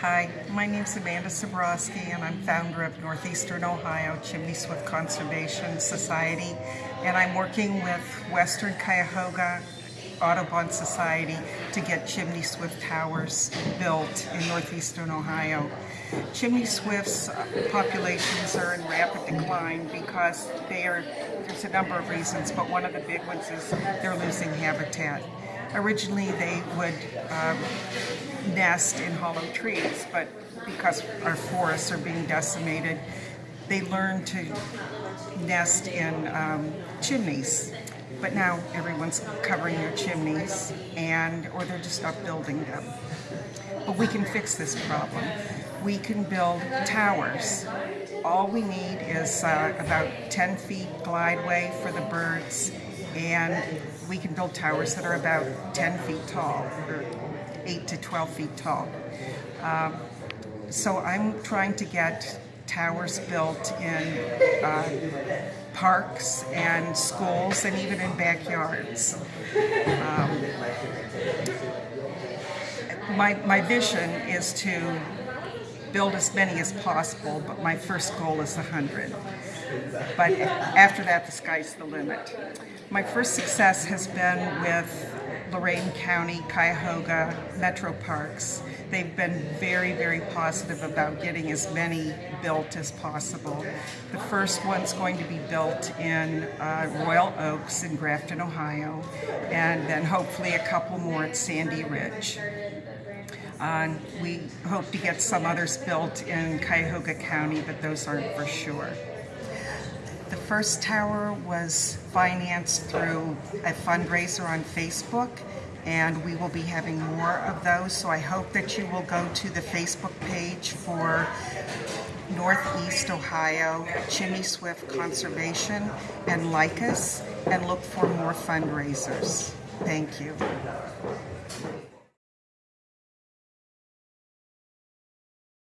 Hi, my name is Amanda Sabrowski and I'm founder of Northeastern Ohio Chimney Swift Conservation Society and I'm working with Western Cuyahoga Audubon Society to get chimney swift towers built in northeastern Ohio. Chimney swifts uh, populations are in rapid decline because they are, there's a number of reasons, but one of the big ones is they're losing habitat. Originally they would um, nest in hollow trees, but because our forests are being decimated, they learn to nest in um, chimneys. But now everyone's covering their chimneys, and or they're just not building them. But we can fix this problem. We can build towers. All we need is uh, about 10 feet glideway for the birds, and we can build towers that are about 10 feet tall, or 8 to 12 feet tall. Um, so I'm trying to get towers built in uh, parks and schools and even in backyards. Um, my, my vision is to build as many as possible, but my first goal is 100. But after that, the sky's the limit. My first success has been with Lorain County, Cuyahoga Metro Parks. They've been very, very positive about getting as many built as possible. The first one's going to be built in uh, Royal Oaks in Grafton, Ohio, and then hopefully a couple more at Sandy Ridge. Uh, we hope to get some others built in Cuyahoga County, but those aren't for sure. The first tower was financed through a fundraiser on Facebook and we will be having more of those so I hope that you will go to the Facebook page for Northeast Ohio Chimney Swift Conservation and like us and look for more fundraisers. Thank you.